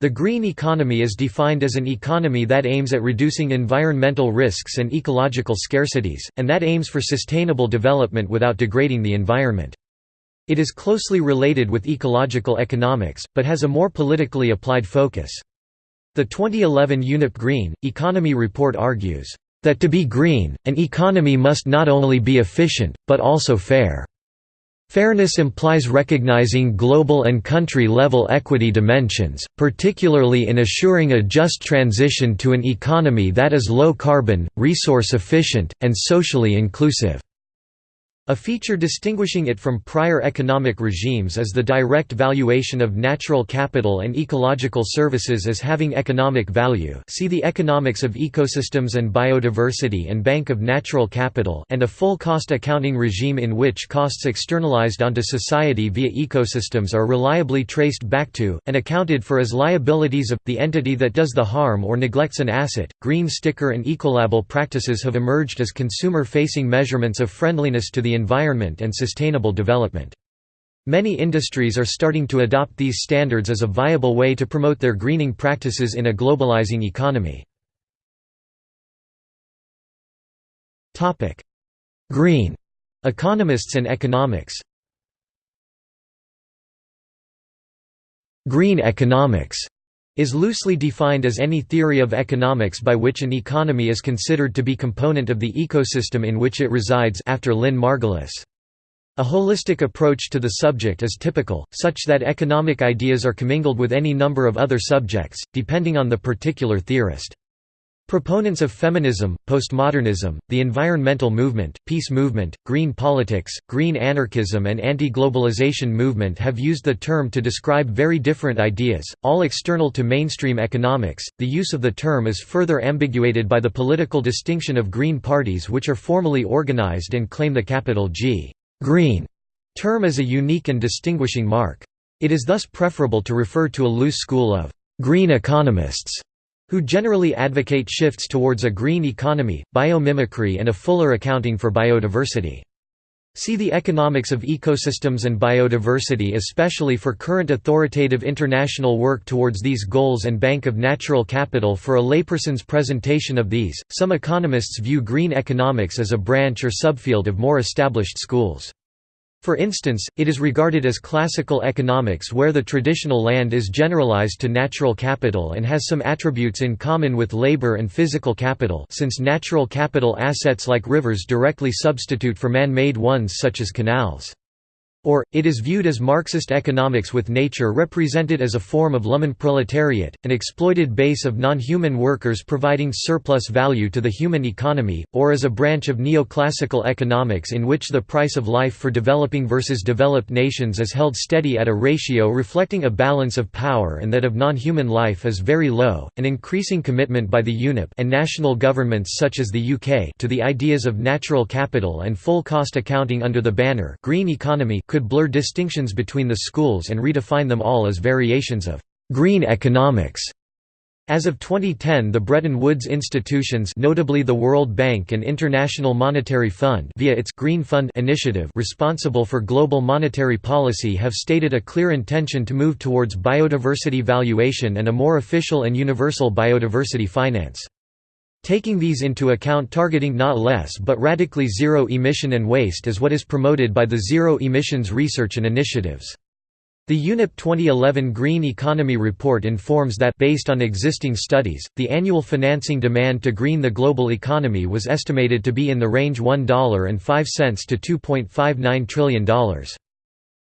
The green economy is defined as an economy that aims at reducing environmental risks and ecological scarcities, and that aims for sustainable development without degrading the environment. It is closely related with ecological economics, but has a more politically applied focus. The 2011 UNEP Green, Economy report argues, "...that to be green, an economy must not only be efficient, but also fair." Fairness implies recognizing global and country-level equity dimensions, particularly in assuring a just transition to an economy that is low-carbon, resource-efficient, and socially inclusive. A feature distinguishing it from prior economic regimes is the direct valuation of natural capital and ecological services as having economic value see the Economics of Ecosystems and Biodiversity and Bank of Natural Capital and a full cost accounting regime in which costs externalized onto society via ecosystems are reliably traced back to, and accounted for as liabilities of, the entity that does the harm or neglects an asset. Green sticker and ecolabel practices have emerged as consumer-facing measurements of friendliness to the environment and sustainable development. Many industries are starting to adopt these standards as a viable way to promote their greening practices in a globalizing economy. Green economists and economics Green economics is loosely defined as any theory of economics by which an economy is considered to be component of the ecosystem in which it resides after Lynn Margulis. A holistic approach to the subject is typical, such that economic ideas are commingled with any number of other subjects, depending on the particular theorist. Proponents of feminism, postmodernism, the environmental movement, peace movement, green politics, green anarchism and anti-globalization movement have used the term to describe very different ideas, all external to mainstream economics. The use of the term is further ambiguated by the political distinction of green parties which are formally organized and claim the capital G green term as a unique and distinguishing mark. It is thus preferable to refer to a loose school of green economists who generally advocate shifts towards a green economy, biomimicry and a fuller accounting for biodiversity. See the economics of ecosystems and biodiversity especially for current authoritative international work towards these goals and Bank of Natural Capital for a layperson's presentation of these. Some economists view green economics as a branch or subfield of more established schools. For instance, it is regarded as classical economics where the traditional land is generalized to natural capital and has some attributes in common with labor and physical capital since natural capital assets like rivers directly substitute for man-made ones such as canals. Or, it is viewed as Marxist economics with nature represented as a form of Lumpenproletariat, an exploited base of non-human workers providing surplus value to the human economy, or as a branch of neoclassical economics in which the price of life for developing versus developed nations is held steady at a ratio reflecting a balance of power and that of non-human life is very low. An increasing commitment by the UNEP and national governments such as the UK to the ideas of natural capital and full cost accounting under the banner green economy could blur distinctions between the schools and redefine them all as variations of «green economics». As of 2010 the Bretton Woods institutions notably the World Bank and International Monetary Fund via its Green Fund initiative responsible for global monetary policy have stated a clear intention to move towards biodiversity valuation and a more official and universal biodiversity finance. Taking these into account targeting not less but radically zero emission and waste is what is promoted by the Zero Emissions Research and Initiatives. The UNEP 2011 Green Economy Report informs that based on existing studies, the annual financing demand to green the global economy was estimated to be in the range $1.05 to $2.59 trillion.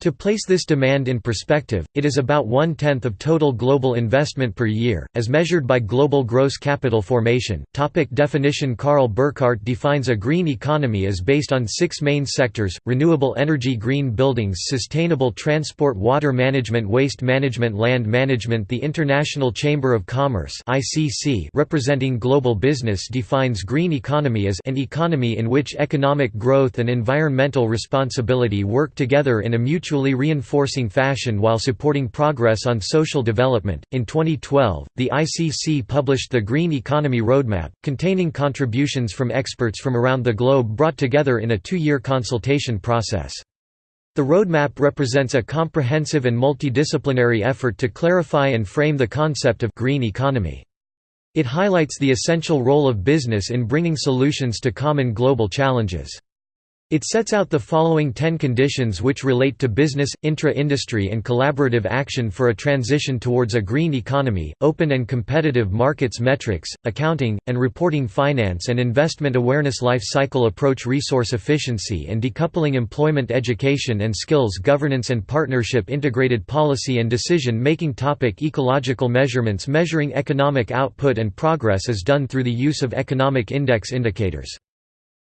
To place this demand in perspective, it is about one-tenth of total global investment per year, as measured by global gross capital formation. Topic definition Karl Burkart defines a green economy as based on six main sectors, renewable energy green buildings sustainable transport water management waste management land management The International Chamber of Commerce representing global business defines green economy as an economy in which economic growth and environmental responsibility work together in a mutual mutually reinforcing fashion while supporting progress on social development. In 2012, the ICC published the Green Economy Roadmap, containing contributions from experts from around the globe brought together in a two year consultation process. The roadmap represents a comprehensive and multidisciplinary effort to clarify and frame the concept of green economy. It highlights the essential role of business in bringing solutions to common global challenges. It sets out the following ten conditions which relate to business, intra-industry and collaborative action for a transition towards a green economy, open and competitive markets metrics, accounting, and reporting finance and investment awareness life cycle approach resource efficiency and decoupling employment education and skills governance and partnership integrated policy and decision-making topic Ecological measurements measuring economic output and progress is done through the use of economic index indicators.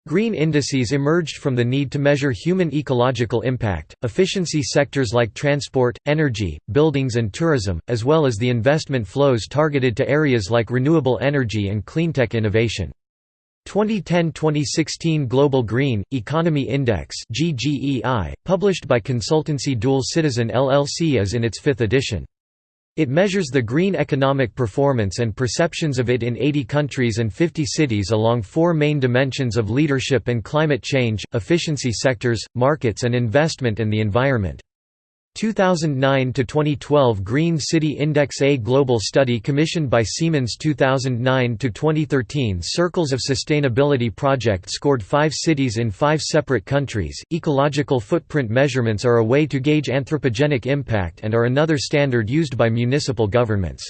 Green indices emerged from the need to measure human ecological impact, efficiency sectors like transport, energy, buildings and tourism, as well as the investment flows targeted to areas like renewable energy and cleantech innovation. 2010–2016 Global Green, Economy Index published by consultancy Dual Citizen LLC is in its fifth edition. It measures the green economic performance and perceptions of it in 80 countries and 50 cities along four main dimensions of leadership and climate change, efficiency sectors, markets and investment and the environment. 2009 to 2012 Green City Index A global study commissioned by Siemens 2009 to 2013 Circles of Sustainability project scored 5 cities in 5 separate countries. Ecological footprint measurements are a way to gauge anthropogenic impact and are another standard used by municipal governments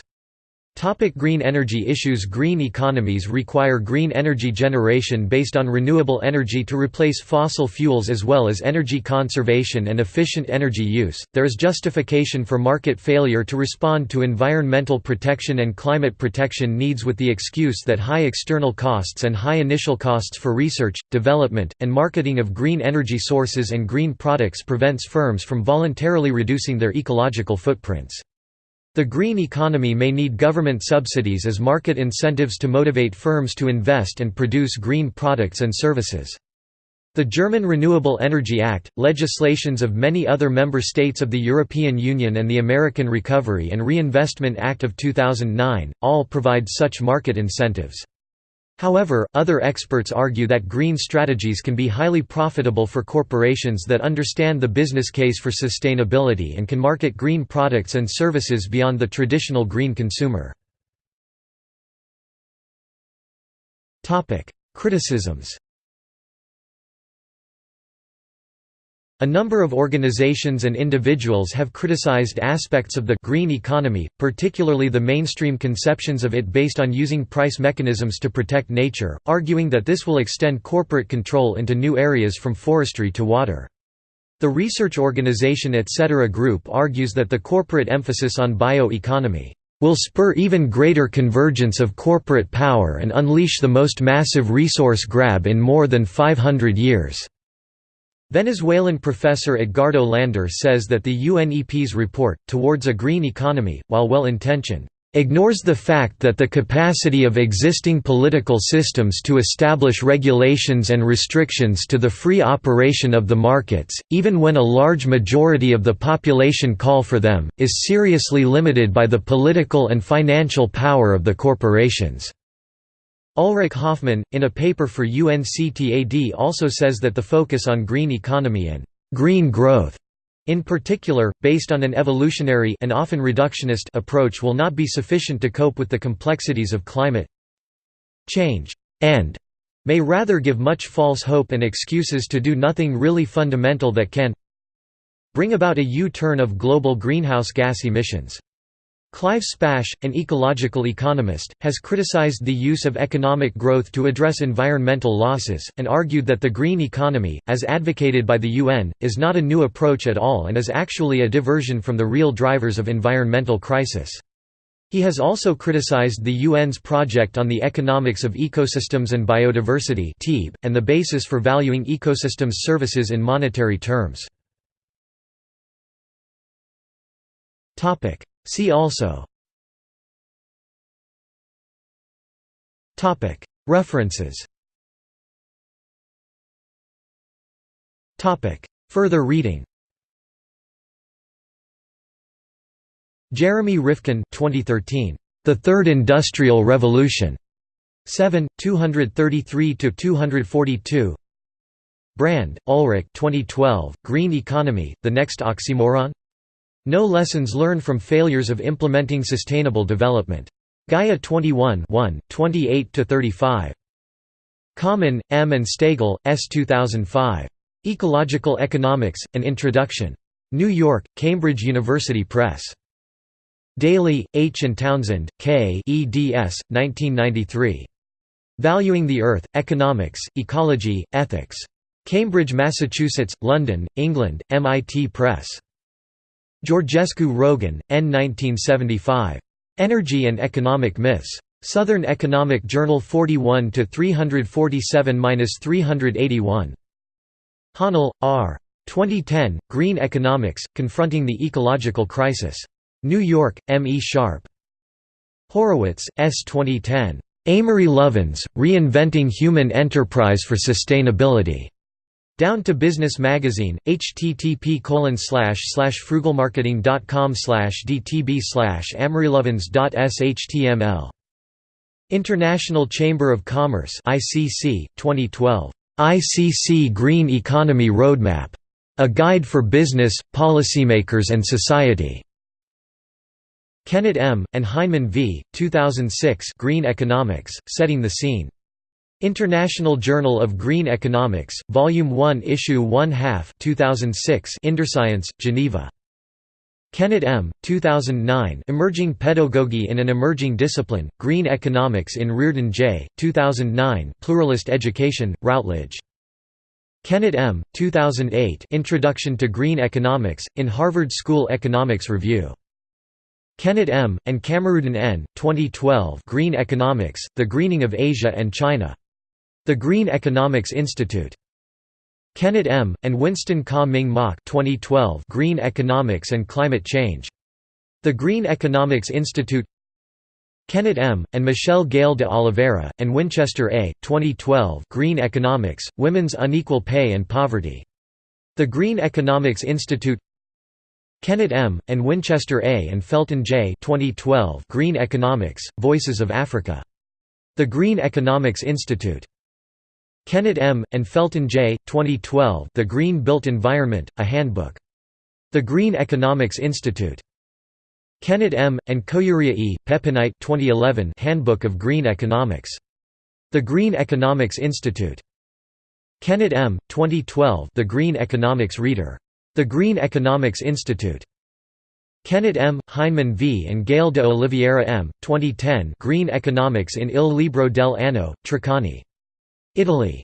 Topic green energy issues Green economies require green energy generation based on renewable energy to replace fossil fuels as well as energy conservation and efficient energy use. There is justification for market failure to respond to environmental protection and climate protection needs with the excuse that high external costs and high initial costs for research, development, and marketing of green energy sources and green products prevents firms from voluntarily reducing their ecological footprints. The green economy may need government subsidies as market incentives to motivate firms to invest and produce green products and services. The German Renewable Energy Act, legislations of many other member states of the European Union and the American Recovery and Reinvestment Act of 2009, all provide such market incentives. However, other experts argue that green strategies can be highly profitable for corporations that understand the business case for sustainability and can market green products and services beyond the traditional green consumer. Criticisms A number of organizations and individuals have criticized aspects of the green economy, particularly the mainstream conceptions of it based on using price mechanisms to protect nature, arguing that this will extend corporate control into new areas from forestry to water. The research organization Etc. Group argues that the corporate emphasis on bioeconomy will spur even greater convergence of corporate power and unleash the most massive resource grab in more than 500 years. Venezuelan professor Edgardo Lander says that the UNEP's report, Towards a Green Economy, while well-intentioned, ignores the fact that the capacity of existing political systems to establish regulations and restrictions to the free operation of the markets, even when a large majority of the population call for them, is seriously limited by the political and financial power of the corporations. Ulrich Hoffmann, in a paper for UNCTAD also says that the focus on green economy and «green growth» in particular, based on an evolutionary and often reductionist approach will not be sufficient to cope with the complexities of climate change, and may rather give much false hope and excuses to do nothing really fundamental that can bring about a U-turn of global greenhouse gas emissions. Clive Spash, an ecological economist, has criticized the use of economic growth to address environmental losses, and argued that the green economy, as advocated by the UN, is not a new approach at all and is actually a diversion from the real drivers of environmental crisis. He has also criticized the UN's project on the economics of ecosystems and biodiversity and the basis for valuing ecosystems services in monetary terms. See also. References. Further reading. Jeremy Rifkin 2013. The Third Industrial Revolution. 7, 233–242 Brand, Ulrich 2012, Green Economy, The Next Oxymoron? No Lessons Learned from Failures of Implementing Sustainable Development. Gaia 21 28–35. Common, M. and Stagl, S. 2005. Ecological Economics, An Introduction. New York, Cambridge University Press. Daly, H. and Townsend, K. eds. 1993. Valuing the Earth, Economics, Ecology, Ethics. Cambridge, Massachusetts, London, England, MIT Press. Georgescu Roegen, N. 1975. Energy and Economic Myths. Southern Economic Journal 41 347-381. Hahnel, R. 2010, Green Economics, Confronting the Ecological Crisis. New York, M. E. Sharpe. Horowitz, S. 2010. Amory Lovins, Reinventing Human Enterprise for Sustainability. Down to Business Magazine, http frugalmarketing.com dtb amorylovins.shtml. International Chamber of Commerce ICC, 2012. ICC Green Economy Roadmap. A Guide for Business, Policymakers and Society. Kennett M., and Heinemann v. 2006 Green Economics, Setting the Scene. International Journal of Green Economics, Volume 1 Issue 1 half 2006 Inderscience, Geneva. Kennett M., 2009 Emerging Pedagogy in an Emerging Discipline, Green Economics in Reardon J., 2009 Pluralist Education, Routledge. Kennett M., 2008 Introduction to Green Economics, in Harvard School Economics Review. Kennett M., and Kamarudin N., 2012 Green Economics, The Greening of Asia and China. The Green Economics Institute. Kennett M., and Winston Ka Ming Mak 2012 Green Economics and Climate Change. The Green Economics Institute Kennett M., and Michelle Gale de Oliveira, and Winchester A., 2012 Green Economics, Women's Unequal Pay and Poverty. The Green Economics Institute Kennett M., and Winchester A. and Felton J. 2012 Green Economics, Voices of Africa. The Green Economics Institute. Kennett M., and Felton J. 2012 The Green Built Environment, A Handbook. The Green Economics Institute. Kennett M., and Koyuria E. Pepinite 2011 Handbook of Green Economics. The Green Economics Institute. Kennett M., 2012 The Green Economics Reader. The Green Economics Institute. Kennett M., Heinemann V. and Gale de Oliveira M., 2010 Green Economics in Il Libro del Anno, Treccani. Italy.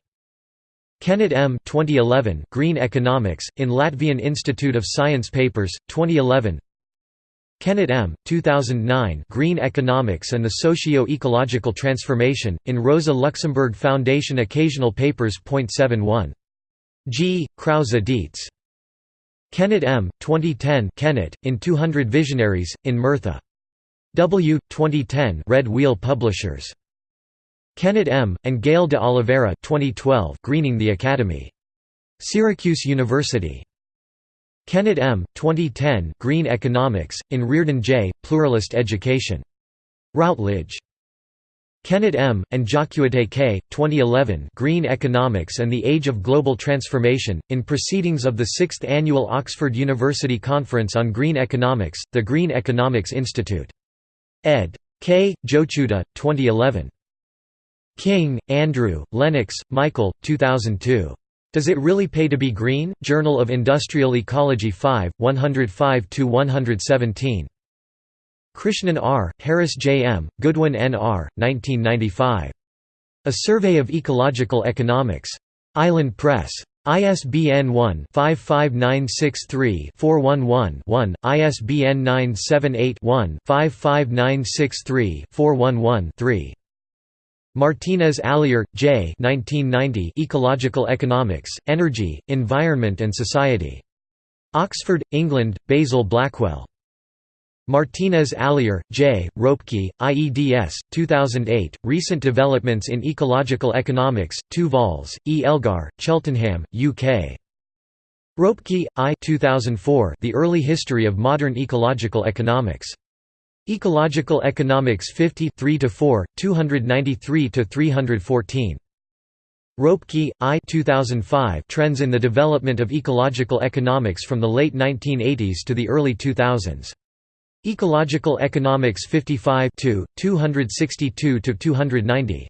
Kennett M. 2011 Green Economics, in Latvian Institute of Science Papers, 2011 Kennett M. 2009 Green Economics and the Socio-Ecological Transformation, in Rosa Luxemburg Foundation Occasional Papers. 71. G. Krause Dietz. Kennett M., 2010 Kennett, in 200 Visionaries, in Murtha. W. 2010 Red Wheel Publishers. Kennett M., and Gale de Oliveira 2012 Greening the Academy. Syracuse University. Kennett M., 2010 Green Economics, in Reardon J., Pluralist Education. Routledge. Kennett M., and Jacqueute K., 2011 Green Economics and the Age of Global Transformation, in Proceedings of the 6th Annual Oxford University Conference on Green Economics, the Green Economics Institute. ed. K. Jochuda, 2011. King, Andrew, Lennox, Michael, 2002. Does It Really Pay to Be Green? Journal of Industrial Ecology 5, 105–117. Krishnan R., Harris J. M., Goodwin N. R., 1995. A Survey of Ecological Economics. Island Press. ISBN 1-55963-411-1, ISBN 978-1-55963-411-3. Martinez Alier, J. 1990 Ecological Economics, Energy, Environment and Society. Oxford, England, Basil Blackwell. Martinez Alier, J., Ropke, IEDS, 2008, Recent Developments in Ecological Economics, 2 vols, E. Elgar, Cheltenham, UK. Ropke, I 2004, The Early History of Modern Ecological Economics. Ecological Economics 50 3–4, 293–314. Ropke, I 2005 Trends in the Development of Ecological Economics from the Late 1980s to the Early 2000s. Ecological Economics 55 262–290.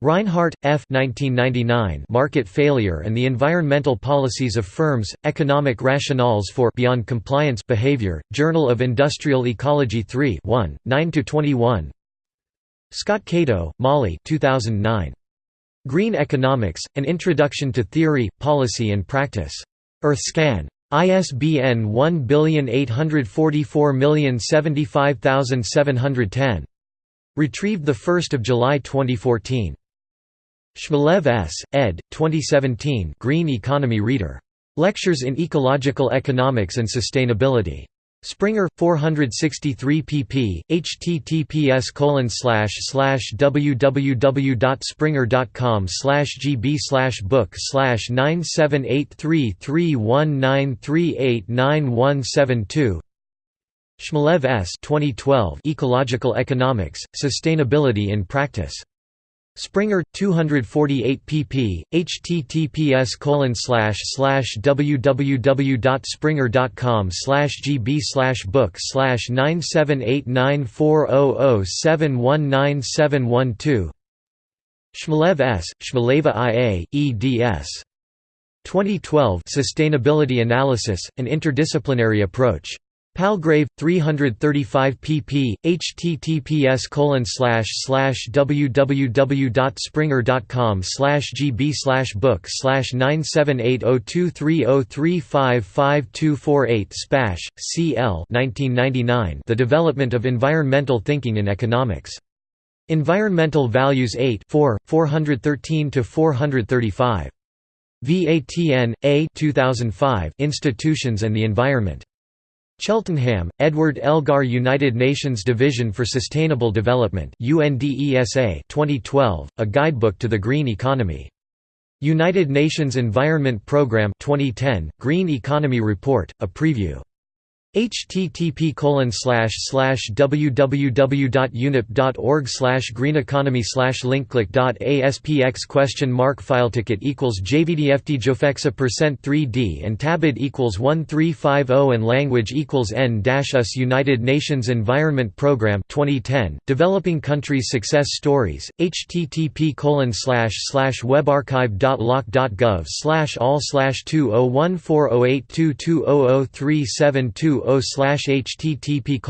Reinhardt, F. 1999 Market Failure and the Environmental Policies of Firms, Economic Rationales for Beyond Compliance Behavior, Journal of Industrial Ecology 3 1, 9–21 Scott Cato, Molly 2009. Green Economics, An Introduction to Theory, Policy and Practice. EarthScan. ISBN 1844075710. Retrieved 1 July 2014. Shmelev S., ed. 2017 Green Economy Reader. Lectures in Ecological Economics and Sustainability. Springer 463 pp. https www.springer.com gb book 9783319389172 Shmelev S. 2012 Ecological Economics, Sustainability in Practice. Springer 248 pp. https www.springer.com gb book 9789400719712 Shmelev S., Shmeleva IA, eds. 2012 Sustainability Analysis, an Interdisciplinary Approach. Palgrave 335 pp. https www.springer.com gb book 9780230355248 Spash, C. L. 1999 The Development of Environmental Thinking in Economics. Environmental Values 8 4, 413 to 435. VATN, A 2005 Institutions and the Environment. Cheltenham, Edward Elgar United Nations Division for Sustainable Development UNDESA 2012, A Guidebook to the Green Economy. United Nations Environment Programme 2010, Green Economy Report, a preview http www.unep.org slash greeneconomy slash linkclick.aspx question mark fileticket equals jvdft jofexa percent 3d and tabid equals 1350 and language equals n dash us United Nations Environment Programme 2010 Developing Countries Success Stories http colon webarchive.loc.gov slash all slash 2014082200372 o slash http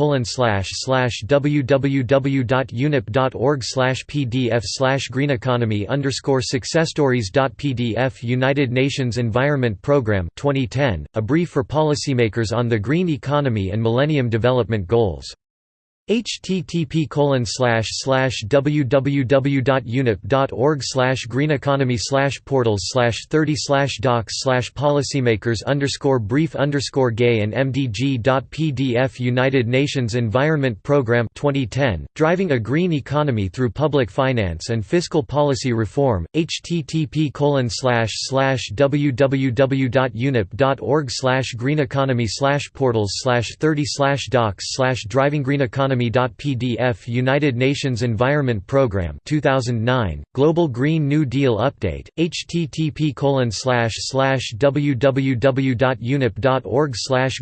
slash pdf slash greeneconomy underscore successstories.pdf United Nations Environment Programme 2010, a brief for policymakers on the green economy and Millennium Development Goals http slash greeneconomy slash portals slash 30 slash docs slash policymakers underscore brief underscore gay and mdg.pdf United Nations Environment Programme 2010, Driving a Green Economy Through Public Finance and Fiscal Policy Reform, http slash greeneconomy slash portals slash 30 slash docs slash driving green economy Economy.pdf United Nations Environment Programme 2009, Global Green New Deal Update, http www.unep.org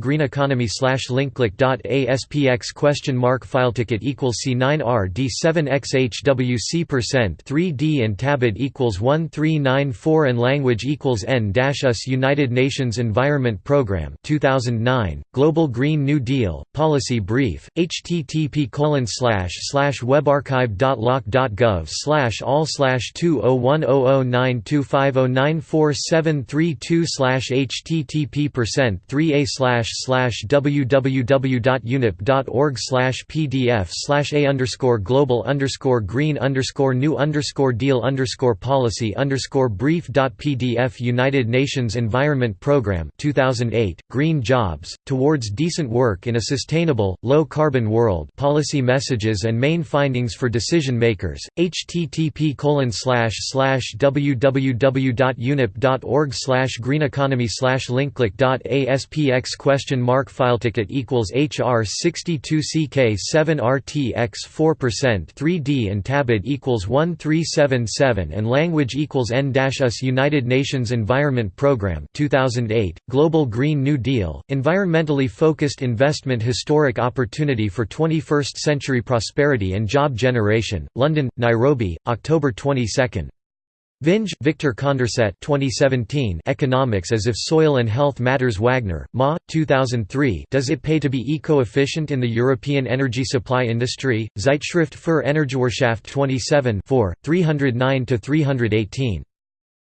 greeneconomy linkclick.aspx question mark fileticket equals C9R D7XHWC percent 3D and tabid equals 1394 and language equals N-US United Nations Environment Programme 2009, Global Green New Deal, Policy Brief, http http colon slash slash webarchive.loc.gov slash all slash two oh one oh oh nine two five oh nine four seven three two slash http percent three a slash slash www.unep.org slash pdf slash a underscore global underscore green underscore new underscore deal underscore policy underscore brief dot pdf United Nations Environment Programme 2008 Green Jobs Towards Decent Work in a Sustainable, Low Carbon World policy messages and main findings for decision makers. http www.unep.org greeneconomy linkklik.aspx question mark fileticket equals HR 62 CK 7 RTX 4% 3D and tabid equals 1377 and language equals N-US United Nations Environment Programme 2008 Global Green New Deal environmentally focused investment historic opportunity for 21st century prosperity and job generation London Nairobi October 22 Vinge, Victor Condorcet 2017 Economics as if Soil and Health Matters Wagner, Ma, 2003 Does it pay to be eco-efficient in the European energy supply industry? Zeitschrift für Energiewirtschaft 27 309–318.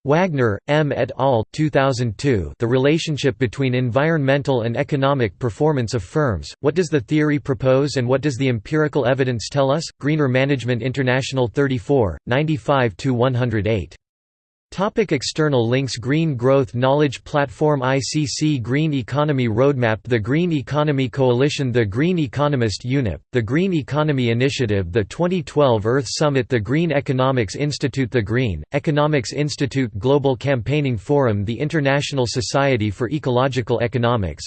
Wagner, M. et al. 2002 The relationship between environmental and economic performance of firms, what does the theory propose and what does the empirical evidence tell us? Greener Management International 34, 95–108. Topic external links Green Growth Knowledge Platform ICC Green Economy Roadmap The Green Economy Coalition The Green Economist UNEP, The Green Economy Initiative The 2012 Earth Summit The Green Economics Institute The Green, Economics Institute Global Campaigning Forum The International Society for Ecological Economics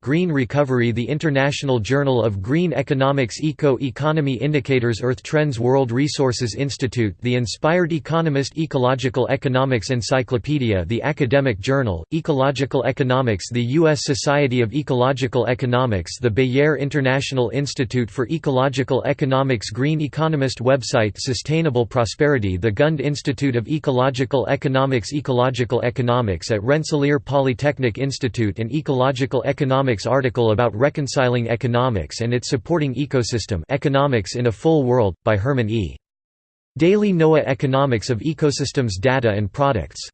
Green Recovery The International Journal of Green Economics Eco-Economy Indicators Earth Trends World Resources Institute The Inspired Economist Ecological Ecological Economics Encyclopedia The Academic Journal, Ecological Economics The U.S. Society of Ecological Economics The Beijer International Institute for Ecological Economics Green Economist website Sustainable Prosperity The Gund Institute of Ecological Economics Ecological Economics at Rensselaer Polytechnic Institute An Ecological Economics article about reconciling economics and its supporting ecosystem Economics in a Full World, by Herman E. Daly NOAA Economics of Ecosystems Data and Products